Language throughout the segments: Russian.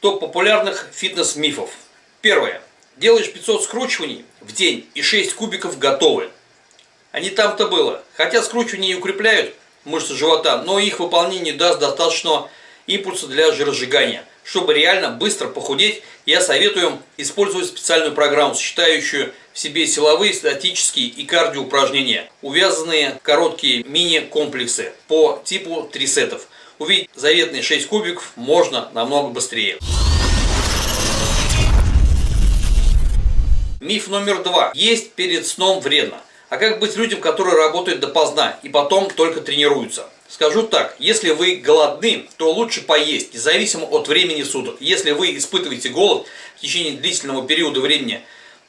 Топ популярных фитнес-мифов. Первое. Делаешь 500 скручиваний в день и 6 кубиков готовы. А не там-то было. Хотя скручивания и укрепляют мышцы живота, но их выполнение даст достаточно импульса для жиросжигания. Чтобы реально быстро похудеть, я советую использовать специальную программу, сочетающую в себе силовые, статические и кардио упражнения, увязанные короткие мини-комплексы по типу трисетов. Увидеть заветные 6 кубиков можно намного быстрее. Миф номер два. Есть перед сном вредно. А как быть людям, которые работают допоздна и потом только тренируются? Скажу так, если вы голодны, то лучше поесть, независимо от времени суток. Если вы испытываете голод в течение длительного периода времени,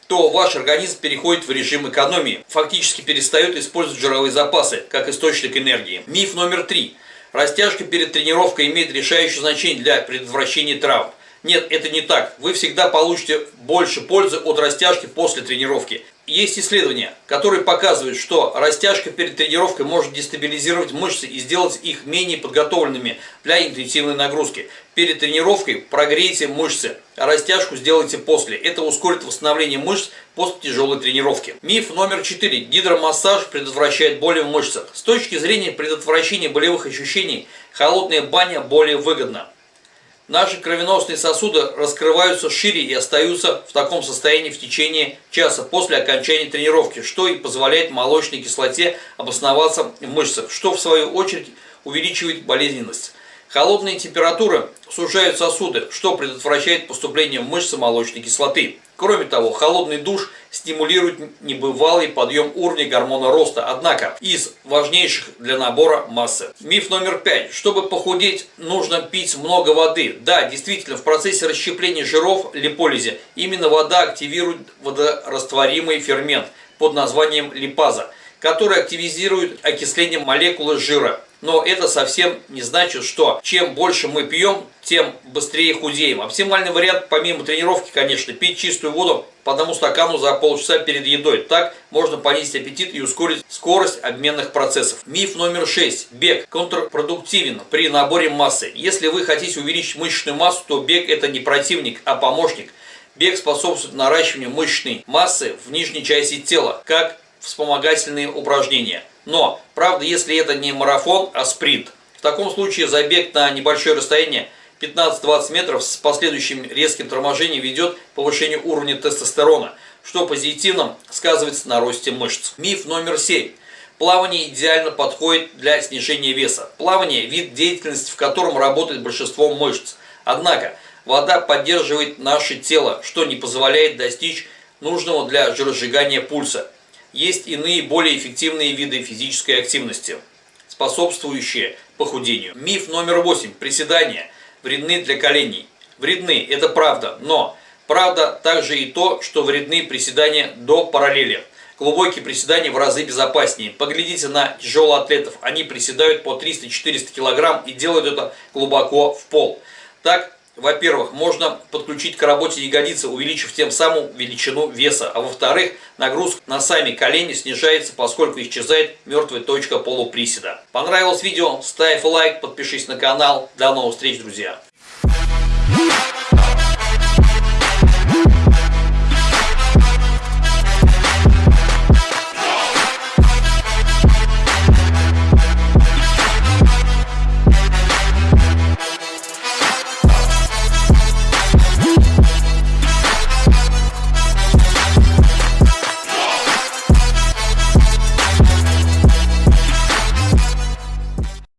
то ваш организм переходит в режим экономии, фактически перестает использовать жировые запасы как источник энергии. Миф номер три. Растяжка перед тренировкой имеет решающее значение для предотвращения травм. Нет, это не так. Вы всегда получите больше пользы от растяжки после тренировки. Есть исследования, которые показывают, что растяжка перед тренировкой может дестабилизировать мышцы и сделать их менее подготовленными для интенсивной нагрузки. Перед тренировкой прогрейте мышцы, а растяжку сделайте после. Это ускорит восстановление мышц после тяжелой тренировки. Миф номер 4. Гидромассаж предотвращает боли в мышцах. С точки зрения предотвращения болевых ощущений, холодная баня более выгодна. Наши кровеносные сосуды раскрываются шире и остаются в таком состоянии в течение часа после окончания тренировки, что и позволяет молочной кислоте обосноваться в мышцах, что в свою очередь увеличивает болезненность. Холодные температуры сужают сосуды, что предотвращает поступление в мышцы молочной кислоты. Кроме того, холодный душ стимулирует небывалый подъем уровня гормона роста, однако из важнейших для набора массы. Миф номер пять. Чтобы похудеть, нужно пить много воды. Да, действительно, в процессе расщепления жиров, липолизе, именно вода активирует водорастворимый фермент под названием липаза, который активизирует окисление молекулы жира. Но это совсем не значит, что чем больше мы пьем, тем быстрее худеем. Оптимальный вариант, помимо тренировки, конечно, пить чистую воду по одному стакану за полчаса перед едой. Так можно понизить аппетит и ускорить скорость обменных процессов. Миф номер 6. Бег контрпродуктивен при наборе массы. Если вы хотите увеличить мышечную массу, то бег это не противник, а помощник. Бег способствует наращиванию мышечной массы в нижней части тела, как вспомогательные упражнения. Но, правда, если это не марафон, а спринт, в таком случае забег на небольшое расстояние 15-20 метров с последующим резким торможением ведет к повышению уровня тестостерона, что позитивно сказывается на росте мышц. Миф номер 7. Плавание идеально подходит для снижения веса. Плавание – вид деятельности, в котором работает большинство мышц. Однако, вода поддерживает наше тело, что не позволяет достичь нужного для жиросжигания пульса. Есть иные более эффективные виды физической активности, способствующие похудению. Миф номер 8. Приседания вредны для коленей. Вредны, это правда, но правда также и то, что вредны приседания до параллели. Глубокие приседания в разы безопаснее. Поглядите на тяжелоатлетов. Они приседают по 300-400 кг и делают это глубоко в пол. Так во-первых, можно подключить к работе ягодицы, увеличив тем самым величину веса. А во-вторых, нагрузка на сами колени снижается, поскольку исчезает мертвая точка полуприседа. Понравилось видео? Ставь лайк, подпишись на канал. До новых встреч, друзья!